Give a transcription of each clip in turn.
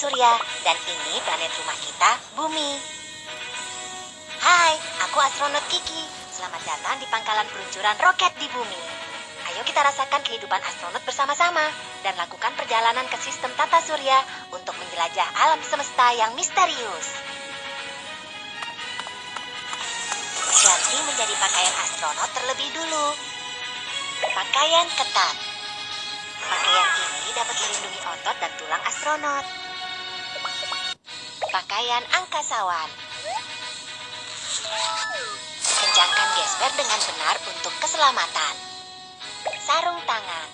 surya, dan ini planet rumah kita, Bumi. Hai, aku astronot Kiki. Selamat datang di pangkalan peluncuran roket di Bumi. Ayo kita rasakan kehidupan astronot bersama-sama dan lakukan perjalanan ke sistem tata surya untuk menjelajah alam semesta yang misterius. Ganti menjadi pakaian astronot terlebih dulu. Pakaian ketat. Pakaian ini dapat melindungi otot dan tulang astronot. Pakaian angkasawan. Kencangkan gesper dengan benar untuk keselamatan. Sarung tangan.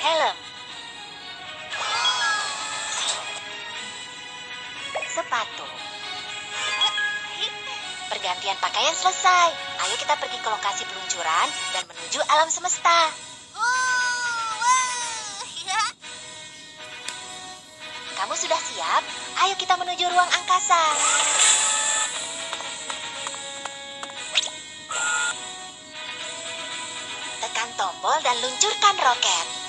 Helm. Sepatu. Pergantian pakaian selesai. Ayo kita pergi ke lokasi peluncuran dan menuju alam semesta. Kamu sudah siap? Ayo kita menuju ruang angkasa. Tekan tombol dan luncurkan roket.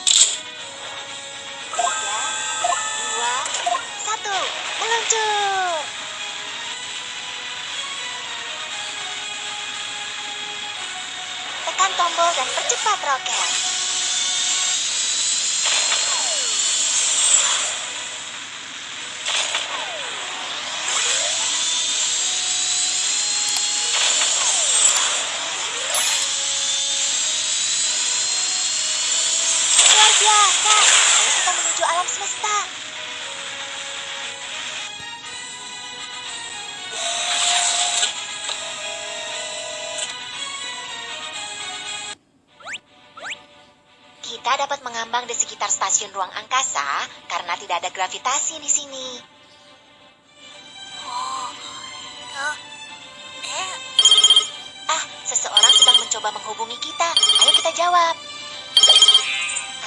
Tombol dan percepat roket. Luar biasa. Kita menuju alam semesta. Kita dapat mengambang di sekitar stasiun ruang angkasa karena tidak ada gravitasi di sini. Ah, seseorang sedang mencoba menghubungi kita. Ayo kita jawab.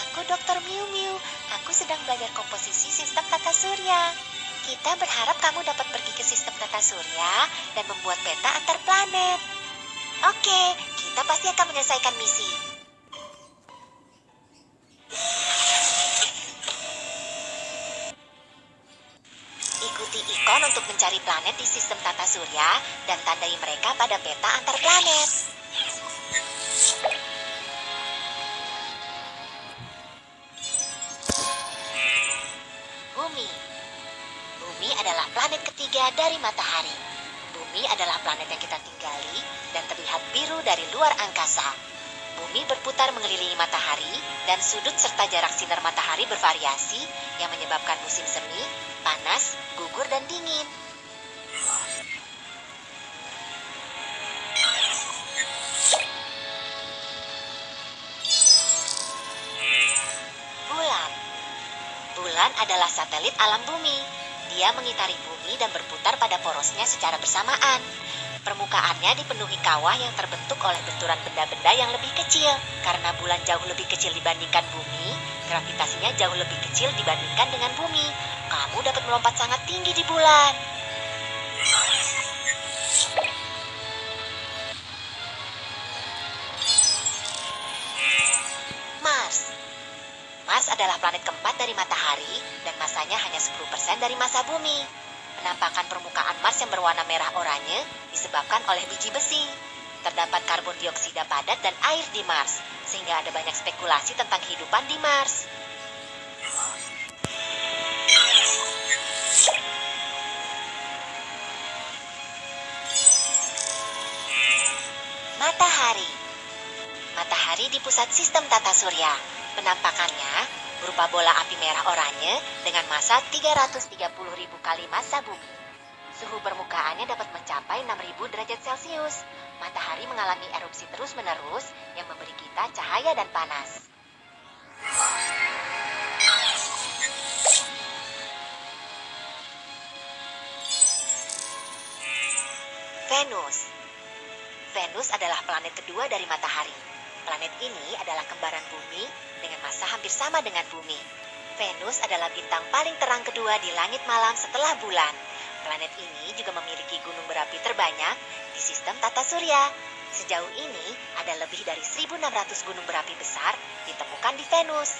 Aku Dr. Miu Miu. Aku sedang belajar komposisi sistem tata surya. Kita berharap kamu dapat pergi ke sistem tata surya dan membuat peta antar planet. Oke, kita pasti akan menyelesaikan misi. Ikon untuk mencari planet di sistem tata surya dan tandai mereka pada peta antar planet. Bumi. Bumi adalah planet ketiga dari matahari. Bumi adalah planet yang kita tinggali dan terlihat biru dari luar angkasa. Bumi berputar mengelilingi matahari dan sudut serta jarak sinar matahari bervariasi yang menyebabkan musim semi, panas, gugur, dan dingin. Bulan Bulan adalah satelit alam bumi. Dia mengitari bumi dan berputar pada porosnya secara bersamaan. Permukaannya dipenuhi kawah yang terbentuk oleh benturan benda-benda yang lebih kecil. Karena bulan jauh lebih kecil dibandingkan bumi, gravitasinya jauh lebih kecil dibandingkan dengan bumi. Kamu dapat melompat sangat tinggi di bulan. Mars Mars adalah planet keempat dari matahari dan masanya hanya 10% dari massa bumi. Penampakan permukaan Mars yang berwarna merah oranye disebabkan oleh biji besi. Terdapat karbon dioksida padat dan air di Mars, sehingga ada banyak spekulasi tentang kehidupan di Mars. Matahari Matahari di pusat sistem tata surya. Penampakannya berupa bola api merah oranye dengan massa 330.000 kali massa bumi. Suhu permukaannya dapat mencapai 6.000 derajat Celcius. Matahari mengalami erupsi terus-menerus yang memberi kita cahaya dan panas. Venus Venus adalah planet kedua dari matahari. Planet ini adalah kembaran bumi dengan massa hampir sama dengan bumi. Venus adalah bintang paling terang kedua di langit malam setelah bulan. Planet ini juga memiliki gunung berapi terbanyak di sistem tata surya. Sejauh ini, ada lebih dari 1.600 gunung berapi besar ditemukan di Venus.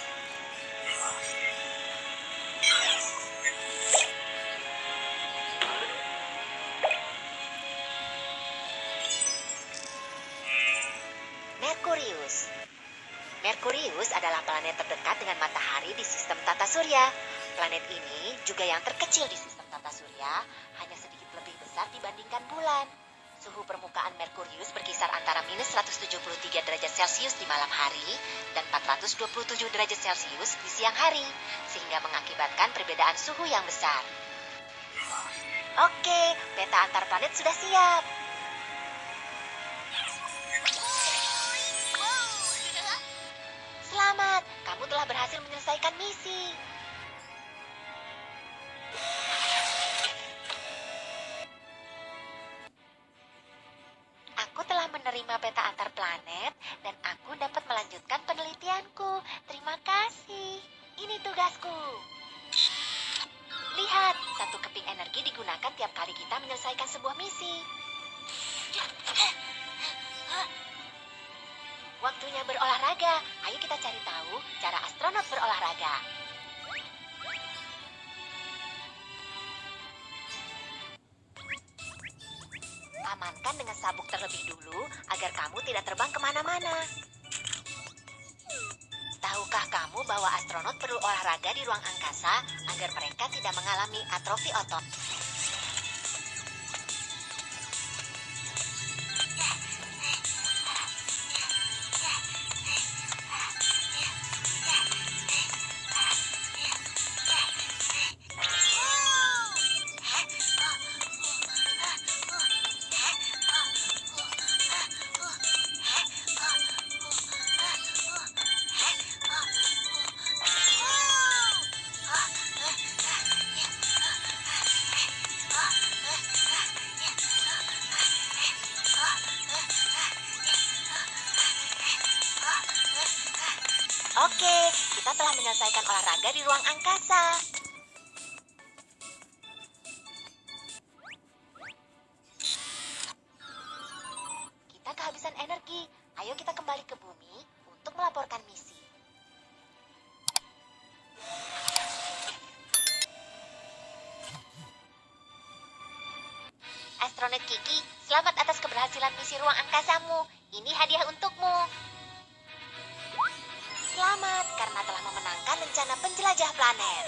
Merkurius adalah planet terdekat dengan matahari di sistem tata surya. Planet ini juga yang terkecil di sistem tata surya, hanya sedikit lebih besar dibandingkan bulan. Suhu permukaan Merkurius berkisar antara minus 173 derajat Celcius di malam hari dan 427 derajat Celcius di siang hari, sehingga mengakibatkan perbedaan suhu yang besar. Oke, peta antar planet sudah siap. Selamat, kamu telah berhasil menyelesaikan misi. Menerima peta antar planet dan aku dapat melanjutkan penelitianku. Terima kasih. Ini tugasku. Lihat, satu keping energi digunakan tiap kali kita menyelesaikan sebuah misi. Waktunya berolahraga. Ayo kita cari tahu cara astronot berolahraga. Amankan dengan sabuk terlebih dulu agar kamu tidak terbang ke mana-mana. Tahukah kamu bahwa astronot perlu olahraga di ruang angkasa agar mereka tidak mengalami atrofi otot? Menyelesaikan olahraga di ruang angkasa. Kita kehabisan energi. Ayo kita kembali ke bumi untuk melaporkan misi. Astronot Kiki, selamat atas keberhasilan misi ruang angkasamu. Ini hadiah untukmu. Selamat karena telah memenangkan rencana penjelajah planet.